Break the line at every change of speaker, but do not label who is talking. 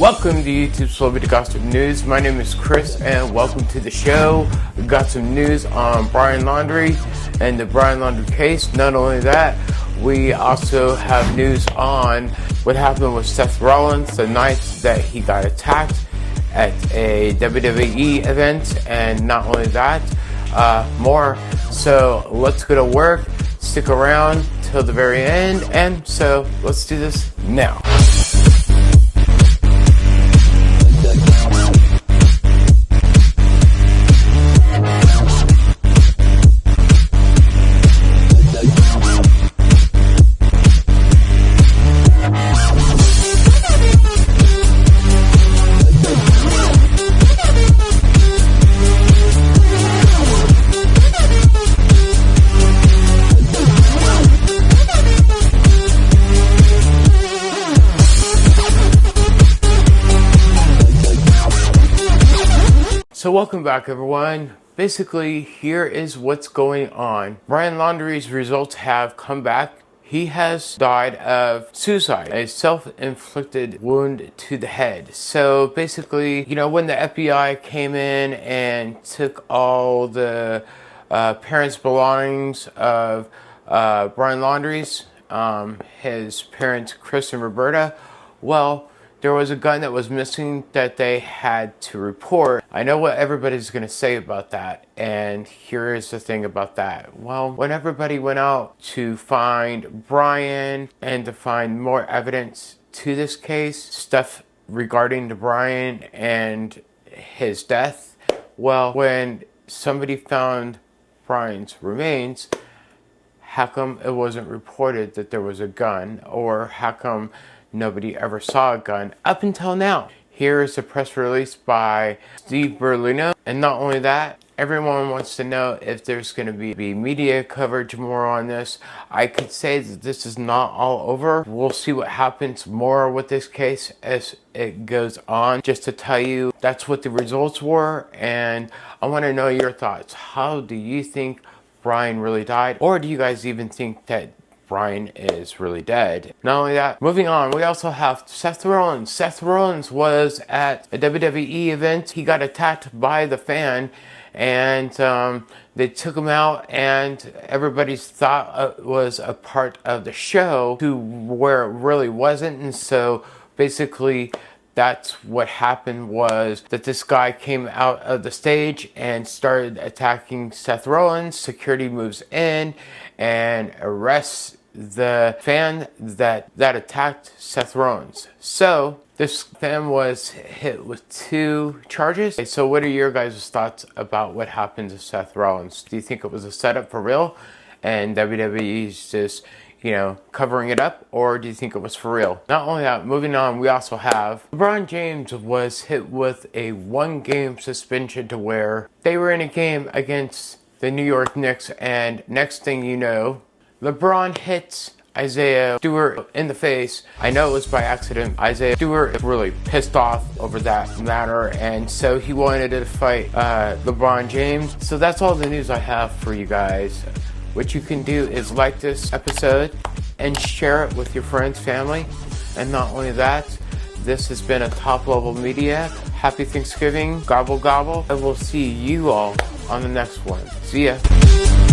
Welcome to YouTube Celebrity Gossip News. My name is Chris and welcome to the show. We got some news on Brian Laundrie and the Brian Laundrie case. Not only that, we also have news on what happened with Seth Rollins the night that he got attacked at a WWE event. And not only that, uh, more. So let's go to work. Stick around till the very end. And so let's do this now. So welcome back everyone. Basically, here is what's going on. Brian Laundrie's results have come back. He has died of suicide, a self-inflicted wound to the head. So basically, you know, when the FBI came in and took all the uh, parents' belongings of uh, Brian Laundrie's, um, his parents, Chris and Roberta, well, there was a gun that was missing that they had to report. I know what everybody's going to say about that, and here is the thing about that. Well, when everybody went out to find Brian and to find more evidence to this case, stuff regarding to Brian and his death, well, when somebody found Brian's remains, how come it wasn't reported that there was a gun, or how come nobody ever saw a gun up until now. Here is a press release by Steve Bertolino. And not only that, everyone wants to know if there's going to be, be media coverage more on this. I could say that this is not all over. We'll see what happens more with this case as it goes on. Just to tell you, that's what the results were. And I want to know your thoughts. How do you think Brian really died? Or do you guys even think that Brian is really dead. Not only that, moving on, we also have Seth Rollins. Seth Rollins was at a WWE event. He got attacked by the fan and um, they took him out and everybody's thought it was a part of the show to where it really wasn't and so basically that's what happened was that this guy came out of the stage and started attacking Seth Rollins. Security moves in and arrests the fan that that attacked Seth Rollins. So this fan was hit with two charges. So what are your guys' thoughts about what happened to Seth Rollins? Do you think it was a setup for real and WWE's just you know, covering it up, or do you think it was for real? Not only that, moving on, we also have LeBron James was hit with a one game suspension to where they were in a game against the New York Knicks, and next thing you know, LeBron hits Isaiah Stewart in the face. I know it was by accident. Isaiah Stewart is really pissed off over that matter, and so he wanted to fight uh, LeBron James. So that's all the news I have for you guys. What you can do is like this episode and share it with your friends, family, and not only that, this has been a top level media. Happy Thanksgiving, gobble gobble, and we'll see you all on the next one. See ya.